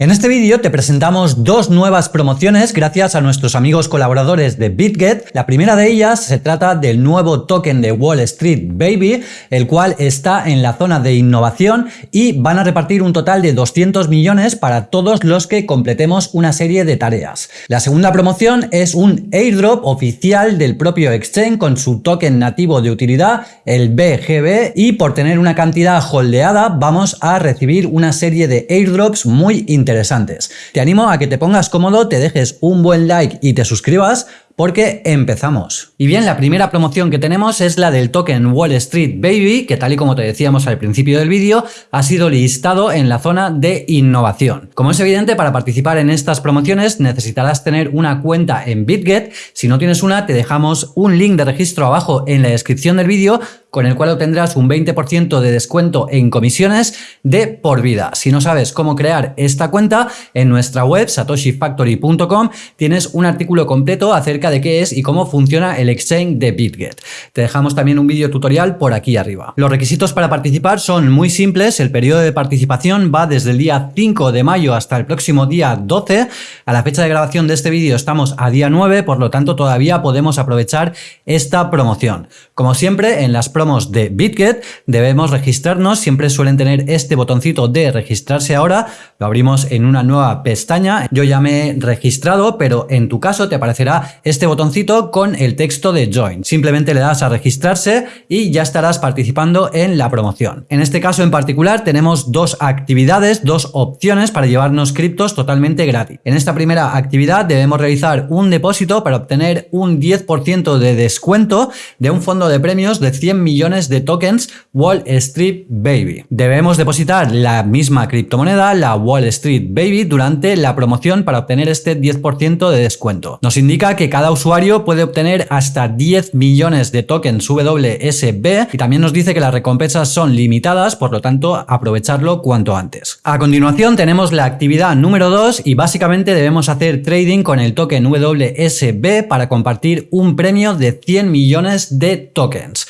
En este vídeo te presentamos dos nuevas promociones gracias a nuestros amigos colaboradores de BitGet. La primera de ellas se trata del nuevo token de Wall Street Baby, el cual está en la zona de innovación y van a repartir un total de 200 millones para todos los que completemos una serie de tareas. La segunda promoción es un airdrop oficial del propio exchange con su token nativo de utilidad, el BGB, y por tener una cantidad holdeada vamos a recibir una serie de airdrops muy interesantes interesantes. Te animo a que te pongas cómodo, te dejes un buen like y te suscribas porque empezamos. Y bien, la primera promoción que tenemos es la del token Wall Street Baby, que tal y como te decíamos al principio del vídeo, ha sido listado en la zona de innovación. Como es evidente, para participar en estas promociones necesitarás tener una cuenta en BitGet. Si no tienes una, te dejamos un link de registro abajo en la descripción del vídeo con el cual obtendrás un 20% de descuento en comisiones de por vida. Si no sabes cómo crear esta cuenta, en nuestra web satoshifactory.com tienes un artículo completo acerca de qué es y cómo funciona el exchange de BitGet. Te dejamos también un vídeo tutorial por aquí arriba. Los requisitos para participar son muy simples, el periodo de participación va desde el día 5 de mayo hasta el próximo día 12. A la fecha de grabación de este vídeo estamos a día 9, por lo tanto todavía podemos aprovechar esta promoción. Como siempre, en las de BitGet debemos registrarnos, siempre suelen tener este botoncito de registrarse ahora, lo abrimos en una nueva pestaña, yo ya me he registrado, pero en tu caso te aparecerá este botoncito con el texto de Join. Simplemente le das a registrarse y ya estarás participando en la promoción. En este caso en particular tenemos dos actividades, dos opciones para llevarnos criptos totalmente gratis. En esta primera actividad debemos realizar un depósito para obtener un 10% de descuento de un fondo de premios de 100 millones millones de tokens Wall Street Baby. Debemos depositar la misma criptomoneda, la Wall Street Baby, durante la promoción para obtener este 10% de descuento. Nos indica que cada usuario puede obtener hasta 10 millones de tokens WSB y también nos dice que las recompensas son limitadas, por lo tanto aprovecharlo cuanto antes. A continuación tenemos la actividad número 2 y básicamente debemos hacer trading con el token WSB para compartir un premio de 100 millones de tokens.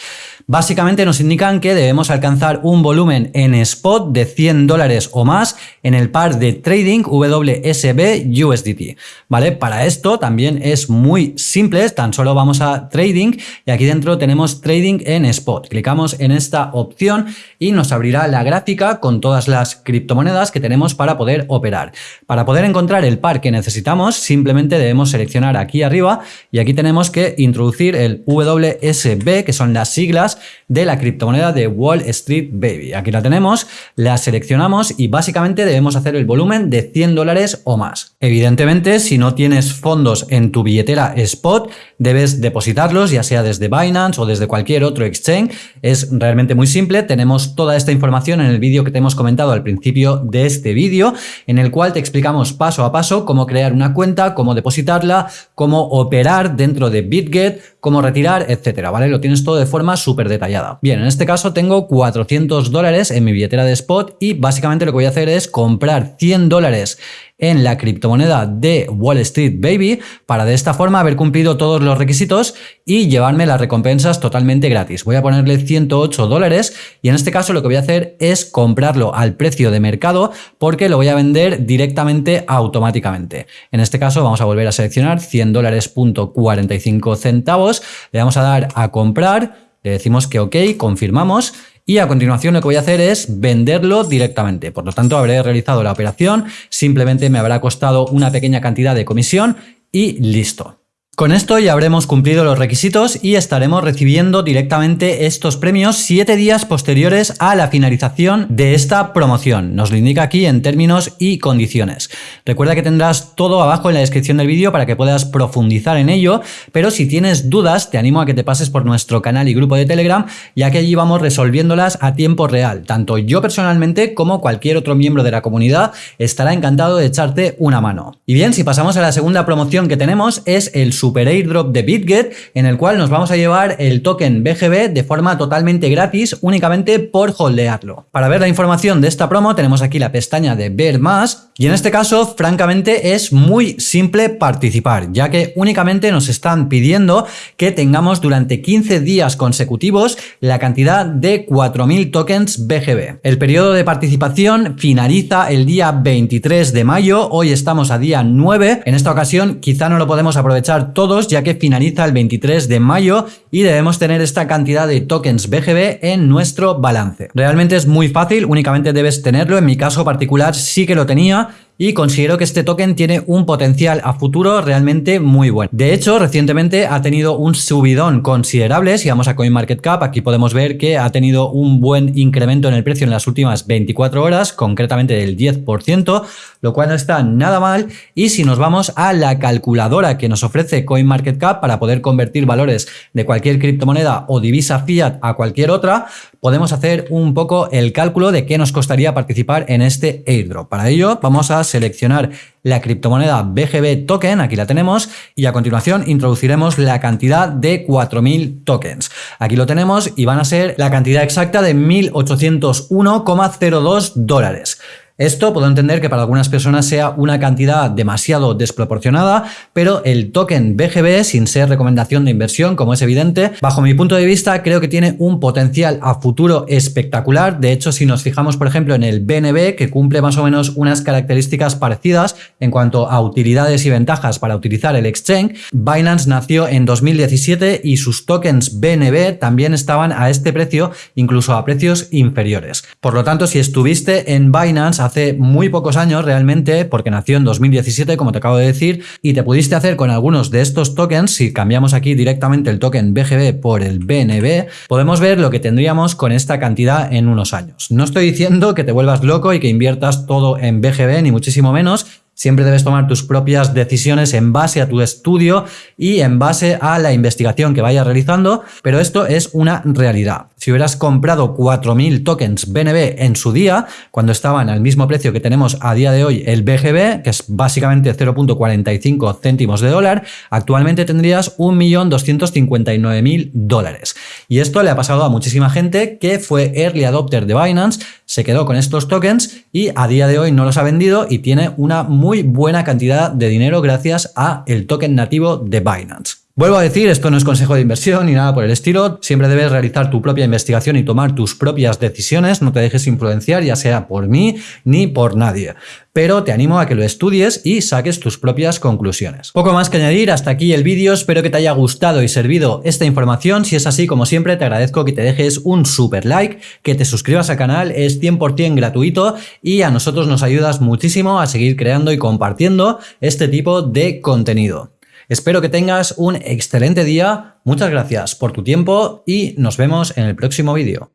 Básicamente nos indican que debemos alcanzar un volumen en spot de 100 dólares o más en el par de trading WSB USDT. ¿Vale? Para esto también es muy simple, tan solo vamos a trading y aquí dentro tenemos trading en spot. Clicamos en esta opción y nos abrirá la gráfica con todas las criptomonedas que tenemos para poder operar. Para poder encontrar el par que necesitamos simplemente debemos seleccionar aquí arriba y aquí tenemos que introducir el WSB que son las siglas de la criptomoneda de Wall Street Baby. Aquí la tenemos, la seleccionamos y básicamente debemos hacer el volumen de 100 dólares o más. Evidentemente, si no tienes fondos en tu billetera spot, debes depositarlos ya sea desde Binance o desde cualquier otro exchange. Es realmente muy simple, tenemos toda esta información en el vídeo que te hemos comentado al principio de este vídeo, en el cual te explicamos paso a paso cómo crear una cuenta, cómo depositarla, cómo operar dentro de BitGet, cómo retirar, etcétera, ¿vale? Lo tienes todo de forma súper detallada. Bien, en este caso tengo 400 dólares en mi billetera de spot y básicamente lo que voy a hacer es comprar 100 dólares en la criptomoneda de Wall Street Baby para de esta forma haber cumplido todos los requisitos y llevarme las recompensas totalmente gratis. Voy a ponerle 108 dólares y en este caso lo que voy a hacer es comprarlo al precio de mercado porque lo voy a vender directamente automáticamente. En este caso vamos a volver a seleccionar 100 dólares punto 45 centavos, le vamos a dar a comprar le decimos que ok, confirmamos y a continuación lo que voy a hacer es venderlo directamente. Por lo tanto, habré realizado la operación, simplemente me habrá costado una pequeña cantidad de comisión y listo. Con esto ya habremos cumplido los requisitos y estaremos recibiendo directamente estos premios 7 días posteriores a la finalización de esta promoción. Nos lo indica aquí en términos y condiciones. Recuerda que tendrás todo abajo en la descripción del vídeo para que puedas profundizar en ello, pero si tienes dudas te animo a que te pases por nuestro canal y grupo de Telegram, ya que allí vamos resolviéndolas a tiempo real. Tanto yo personalmente como cualquier otro miembro de la comunidad estará encantado de echarte una mano. Y bien, si pasamos a la segunda promoción que tenemos es el super airdrop de BitGet en el cual nos vamos a llevar el token BGB de forma totalmente gratis únicamente por holdearlo. Para ver la información de esta promo tenemos aquí la pestaña de ver más y en este caso francamente es muy simple participar ya que únicamente nos están pidiendo que tengamos durante 15 días consecutivos la cantidad de 4.000 tokens BGB. El periodo de participación finaliza el día 23 de mayo, hoy estamos a día 9, en esta ocasión quizá no lo podemos aprovechar todos ya que finaliza el 23 de mayo y debemos tener esta cantidad de tokens BGB en nuestro balance. Realmente es muy fácil, únicamente debes tenerlo, en mi caso particular sí que lo tenía, y considero que este token tiene un potencial a futuro realmente muy bueno. De hecho, recientemente ha tenido un subidón considerable, si vamos a CoinMarketCap, aquí podemos ver que ha tenido un buen incremento en el precio en las últimas 24 horas, concretamente del 10%, lo cual no está nada mal, y si nos vamos a la calculadora que nos ofrece CoinMarketCap para poder convertir valores de cualquier criptomoneda o divisa fiat a cualquier otra, podemos hacer un poco el cálculo de qué nos costaría participar en este airdrop. Para ello, vamos seleccionar la criptomoneda BGB token, aquí la tenemos, y a continuación introduciremos la cantidad de 4.000 tokens. Aquí lo tenemos y van a ser la cantidad exacta de 1.801,02 dólares. Esto puedo entender que para algunas personas sea una cantidad demasiado desproporcionada, pero el token BGB, sin ser recomendación de inversión, como es evidente, bajo mi punto de vista creo que tiene un potencial a futuro espectacular. De hecho, si nos fijamos, por ejemplo, en el BNB, que cumple más o menos unas características parecidas en cuanto a utilidades y ventajas para utilizar el exchange, Binance nació en 2017 y sus tokens BNB también estaban a este precio, incluso a precios inferiores. Por lo tanto, si estuviste en Binance hace muy pocos años realmente, porque nació en 2017, como te acabo de decir, y te pudiste hacer con algunos de estos tokens, si cambiamos aquí directamente el token BGB por el BNB, podemos ver lo que tendríamos con esta cantidad en unos años. No estoy diciendo que te vuelvas loco y que inviertas todo en BGB, ni muchísimo menos, Siempre debes tomar tus propias decisiones en base a tu estudio y en base a la investigación que vayas realizando, pero esto es una realidad. Si hubieras comprado 4.000 tokens BNB en su día, cuando estaban al mismo precio que tenemos a día de hoy el BGB, que es básicamente 0.45 céntimos de dólar, actualmente tendrías 1.259.000 dólares. Y esto le ha pasado a muchísima gente que fue early adopter de Binance, se quedó con estos tokens y a día de hoy no los ha vendido y tiene una muy buena cantidad de dinero gracias a el token nativo de Binance. Vuelvo a decir, esto no es consejo de inversión ni nada por el estilo, siempre debes realizar tu propia investigación y tomar tus propias decisiones, no te dejes influenciar ya sea por mí ni por nadie, pero te animo a que lo estudies y saques tus propias conclusiones. Poco más que añadir, hasta aquí el vídeo, espero que te haya gustado y servido esta información, si es así como siempre te agradezco que te dejes un super like, que te suscribas al canal, es 100% gratuito y a nosotros nos ayudas muchísimo a seguir creando y compartiendo este tipo de contenido. Espero que tengas un excelente día, muchas gracias por tu tiempo y nos vemos en el próximo vídeo.